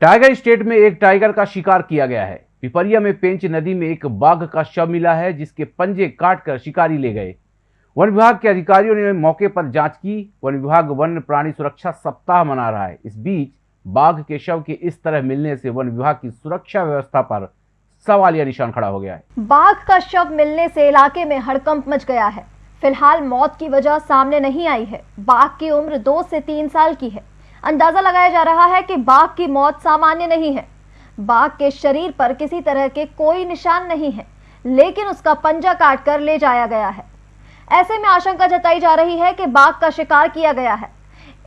Tiger state में एक tiger का शिकार किया गया है। पिपरिया में पेंच नदी में एक बाघ का शव मिला है, जिसके पंजे काटकर शिकारी ले गए। वन विभाग के अधिकारियों ने मौके पर जाँच की। वन विभाग वन्य प्राणी सुरक्षा सप्ताह मना रहा है। इस बीच बाघ के शव के इस तरह मिलने से वन विभाग की सुरक्षा व्यवस्था पर सवालिया निशान खड़ा हो गया है। बाघ का शव मिलने से इलाके में हड़कंप मच गया है। फ़िलहाल मौत की वजह सामने नहीं आई है। बाघ की उम्र दो से तीन साल की है। अंदाज़ा लगाया जा रहा है कि बाघ की मौत सामान्य नहीं है। बाघ के शरीर पर किसी तरह के कोई निशान नहीं है, लेकिन उसका पंजा काटकर ले जाया गया है। ऐसे में आशंका जताई जा रही है कि बाघ का शिकार किया गया है।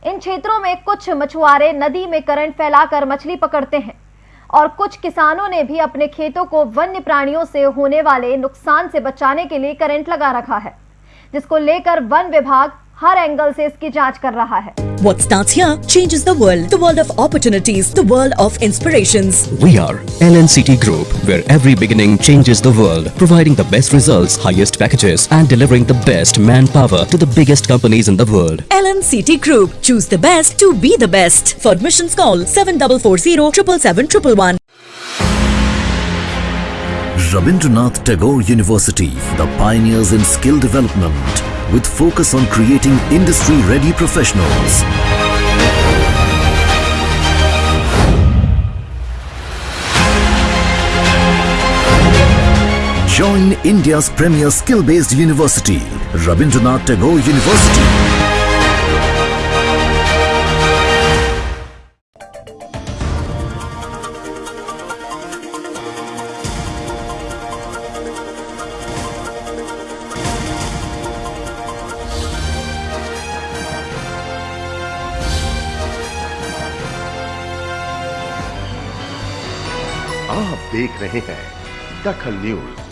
इन क्षेत्रों में कुछ मछुआरे नदी में करंट फैलाकर मछली पकड़ते हैं, और कुछ किसानों ने भी अपने खेतों को वन्य प्राणियों से होने वाले नुकसान से बचाने के लिए करंट लगा रखा है, जिसको लेकर वन विभाग हर एंगल से इसकी जांच कर रहा है What starts here changes the world. The world of opportunities, the world of inspirations. We are LNCT Group, where every beginning changes the world, providing the best results, highest packages, and delivering the best manpower to the biggest companies in the world. LNCT Group. Choose the best to be the best. For admissions call 7440 777 Rabindranath Tagore University, the pioneers in skill development, with focus on creating industry-ready professionals. Join India's premier skill-based university, Rabindranath Tagore University. आप देख रहे हैं दखल news.